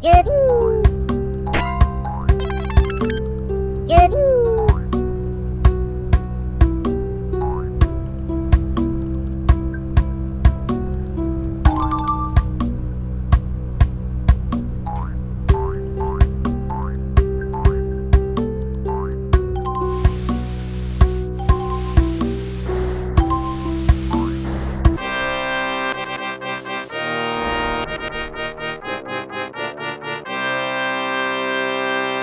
Goodbye.